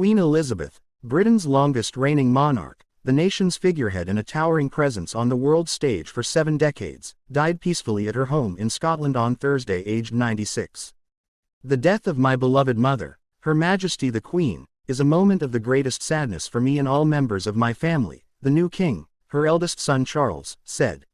Queen Elizabeth, Britain's longest reigning monarch, the nation's figurehead and a towering presence on the world stage for seven decades, died peacefully at her home in Scotland on Thursday aged 96. The death of my beloved mother, Her Majesty the Queen, is a moment of the greatest sadness for me and all members of my family, the new king, her eldest son Charles, said.